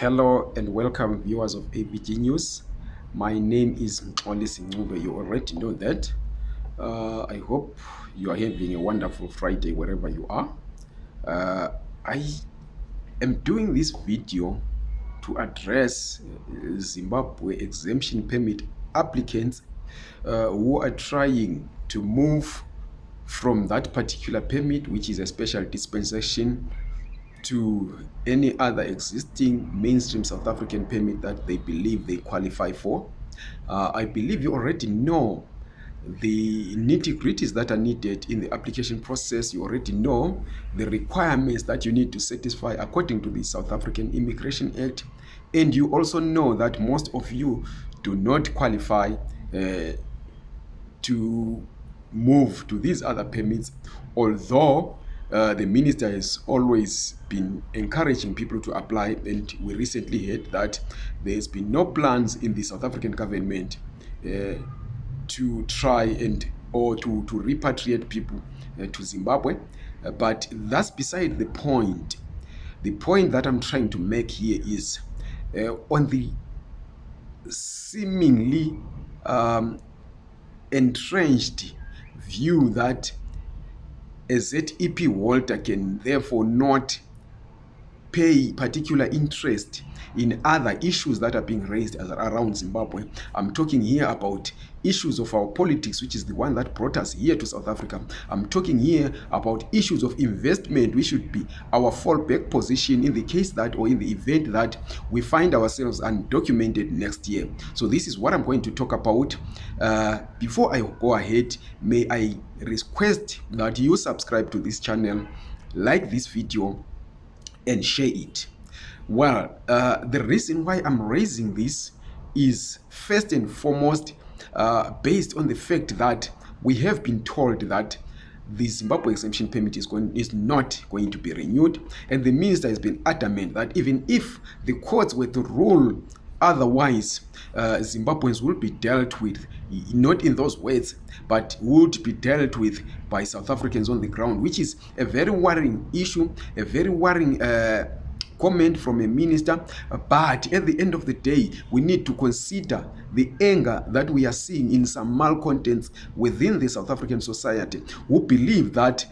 Hello and welcome viewers of ABG News. My name is Mxoli Sincube. You already know that. Uh, I hope you are having a wonderful Friday wherever you are. Uh, I am doing this video to address uh, Zimbabwe exemption permit applicants uh, who are trying to move from that particular permit, which is a special dispensation to any other existing mainstream South African permit that they believe they qualify for. Uh, I believe you already know the nitty-gritties that are needed in the application process. You already know the requirements that you need to satisfy according to the South African Immigration Act. And you also know that most of you do not qualify uh, to move to these other permits, although uh, the minister has always been encouraging people to apply and we recently heard that there's been no plans in the south african government uh, to try and or to, to repatriate people uh, to zimbabwe uh, but that's beside the point the point that i'm trying to make here is uh, on the seemingly um, entrenched view that a zep holder can therefore not pay particular interest in other issues that are being raised around Zimbabwe. I'm talking here about issues of our politics, which is the one that brought us here to South Africa. I'm talking here about issues of investment, which should be our fallback position in the case that or in the event that we find ourselves undocumented next year. So this is what I'm going to talk about. Uh, before I go ahead, may I request that you subscribe to this channel, like this video, and share it well uh, the reason why i'm raising this is first and foremost uh, based on the fact that we have been told that the zimbabwe exemption permit is, going, is not going to be renewed and the minister has been adamant that even if the courts were to rule otherwise uh, zimbabweans will be dealt with not in those words but would be dealt with by south africans on the ground which is a very worrying issue a very worrying uh, comment from a minister but at the end of the day we need to consider the anger that we are seeing in some malcontents within the south african society who believe that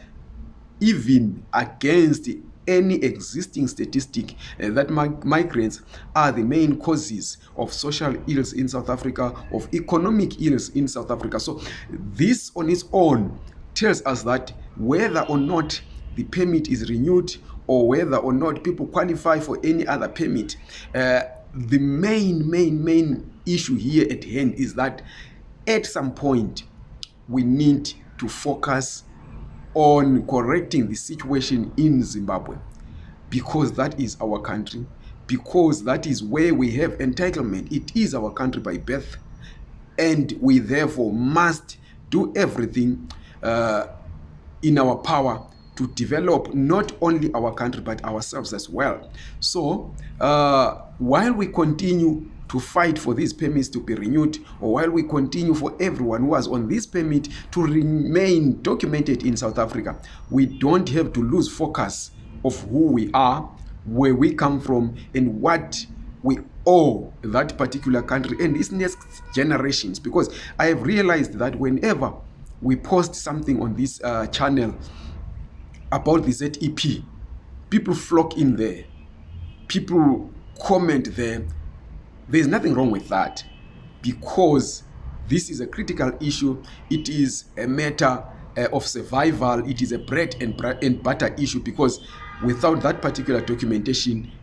even against any existing statistic uh, that migrants are the main causes of social ills in south africa of economic ills in south africa so this on its own tells us that whether or not the permit is renewed or whether or not people qualify for any other permit uh, the main main main issue here at hand is that at some point we need to focus on correcting the situation in zimbabwe because that is our country because that is where we have entitlement it is our country by birth and we therefore must do everything uh, in our power to develop not only our country but ourselves as well so uh, while we continue to fight for these permits to be renewed or while we continue for everyone who was on this permit to remain documented in south africa we don't have to lose focus of who we are where we come from and what we owe that particular country and its next generations because i have realized that whenever we post something on this uh, channel about the zep people flock in there people comment there there is nothing wrong with that because this is a critical issue it is a matter uh, of survival it is a bread and, and butter issue because without that particular documentation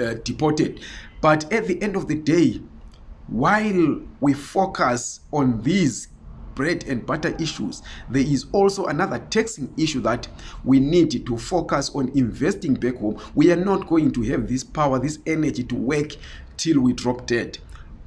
uh, deported but at the end of the day while we focus on these bread and butter issues there is also another taxing issue that we need to focus on investing back home we are not going to have this power this energy to work till we drop dead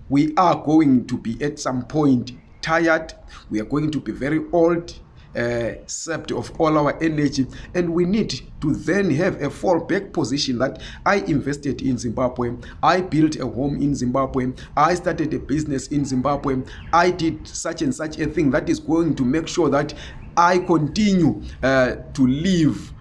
we are going to be at some point tired we are going to be very old uh, sept of all our energy and we need to then have a fall back position that i invested in zimbabwe i built a home in zimbabwe i started a business in zimbabwe i did such and such a thing that is going to make sure that i continue uh, to live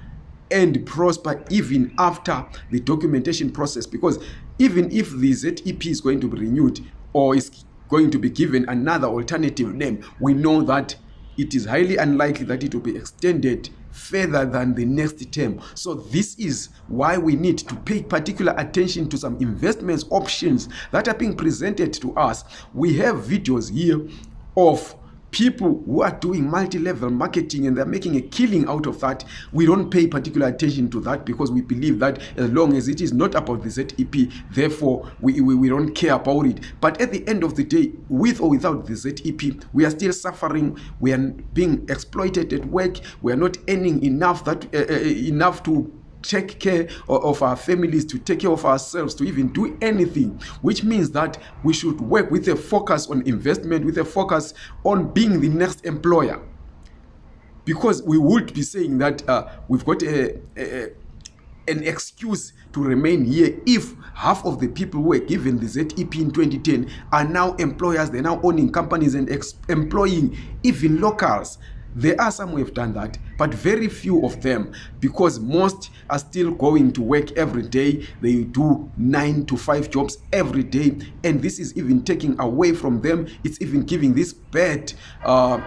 and prosper even after the documentation process because even if the zep is going to be renewed or is going to be given another alternative name we know that it is highly unlikely that it will be extended further than the next term so this is why we need to pay particular attention to some investments options that are being presented to us we have videos here of people who are doing multi-level marketing and they're making a killing out of that we don't pay particular attention to that because we believe that as long as it is not about the zep therefore we, we, we don't care about it but at the end of the day with or without the zep we are still suffering we are being exploited at work we are not earning enough that uh, uh, enough to take care of our families to take care of ourselves to even do anything which means that we should work with a focus on investment with a focus on being the next employer because we would be saying that uh, we've got a, a, an excuse to remain here if half of the people who were given the zep in 2010 are now employers they're now owning companies and ex- employing even locals there are some who have done that but very few of them because most are still going to work every day they do 9 to 5 jobs every day and this is even taking away from them it's even giving this bad uh,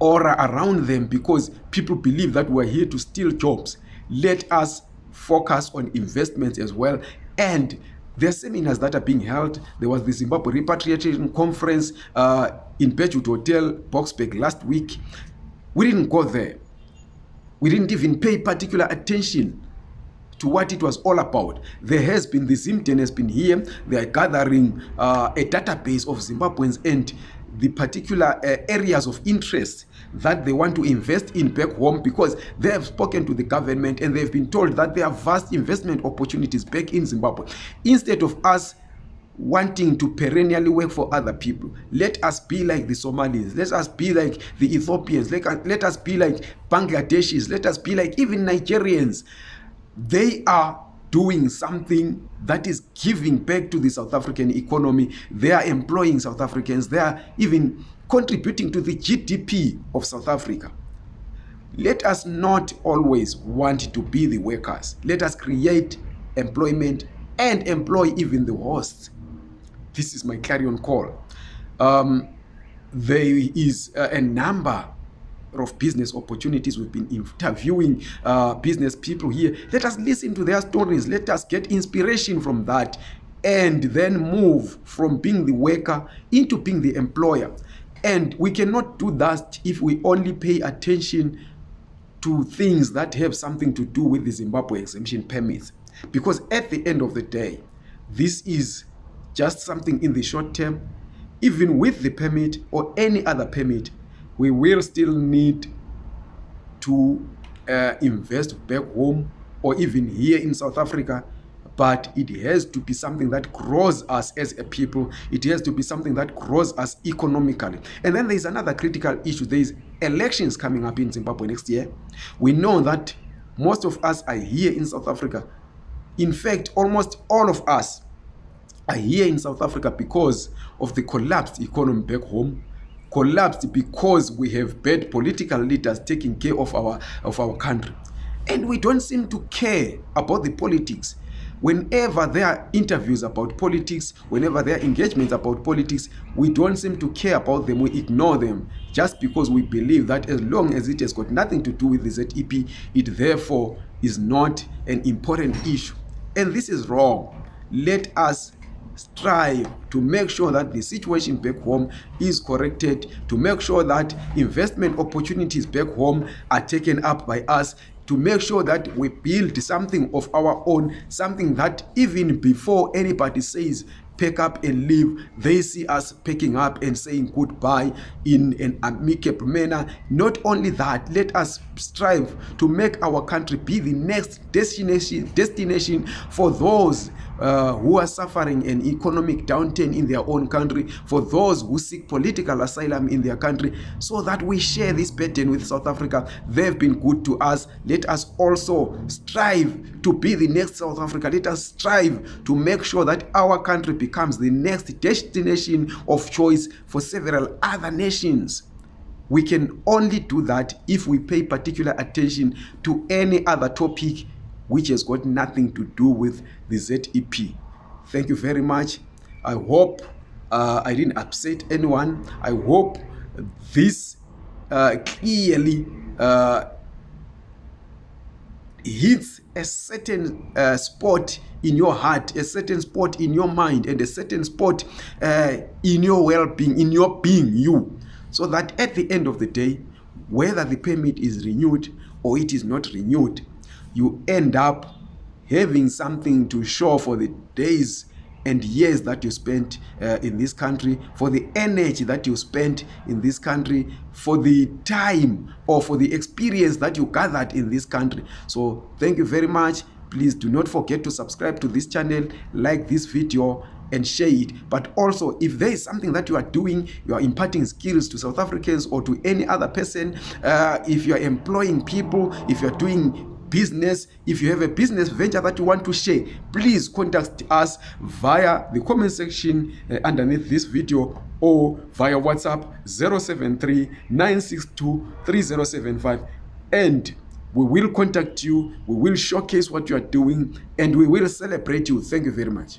aura around them because people believe that we're here to steal jobs let us focus on investments as well and there are seminars that are being held there was the zimbabwe repatriation conference uh, in pegewood hotel boxberg last week we didn't go there we didn't even pay particular attention to what it was all about there has been the zimden has been here theyare gathering uh, a database of zimbabweans and uh, the particular uh, areas of interest that they want to invest in back home because they have spoken to the government and they have been told that there are vast investment opportunities back in zimbabwe instead of us wanting to perennially work for other people let us be like the somalians let us be like the ethiopians let us, let us be like bangladeshis let us be like even nigerians they are doing something that is giving back to the South African economy. They are employing South Africans. They are even contributing to the GDP of South Africa. Let us not always want to be the workers. Let us create employment and employ even the hosts. This is my carry-on call. Um, there is a number of business opportunities we've been interviewing uh, business people here let us listen to their stories let us get inspiration from that and then move from being the worker into being the employer and we cannot do that if we only pay attention to things that have something to do with the zimbabwe exemption permits because at the end of the day this is just something in the short term even with the permit or any other permit we will still need to uh, invest back home or even here in South Africa but it has to be something that grows us as a people it has to be something that grows us economically and then there's another critical issue there is elections coming up in zimbabwe next year we know that most of us are here in south africa in fact almost all of us are here in south africa because of the collapsed economy back home collapsed because we have bad political leaders taking care of our, of our country. And we don't seem to care about the politics. Whenever there are interviews about politics, whenever there are engagements about politics, we don't seem to care about them. We ignore them just because we believe that as long as it has got nothing to do with the ZEP, it therefore is not an important issue. And this is wrong. Let us strive to make sure that the situation back home is corrected to make sure that investment opportunities back home are taken up by us to make sure that we build something of our own something that even before anybody says pack up and leave they see us packing up and saying goodbye in an amicable manner not only that let us strive to make our country be the next destination, destination for those uh, who are suffering an economic downturn in their own country, for those who seek political asylum in their country, so that we share this burden with South Africa. They've been good to us. Let us also strive to be the next South Africa. Let us strive to make sure that our country becomes the next destination of choice for several other nations we can only do that if we pay particular attention to any other topic which has got nothing to do with the zep thank you very much i hope uh, i didn't upset anyone i hope this uh, clearly uh, hits a certain uh, spot in your heart a certain spot in your mind and a certain spot uh, in your well-being in your being you so that at the end of the day whether the permit is renewed or it is not renewed you end up having something to show for the days and years that you spent uh, in this country for the energy that you spent in this country for the time or for the experience that you gathered in this country so thank you very much please do not forget to subscribe to this channel like this video and share it. But also, if there is something that you are doing, you are imparting skills to South Africans or to any other person, uh, if you are employing people, if you are doing business if you have a business venture that you want to share please contact us via the comment section uh, underneath this video or via whatsapp 073 962 3075 and we will contact you we will showcase what you are doing and we will celebrate you thank you very much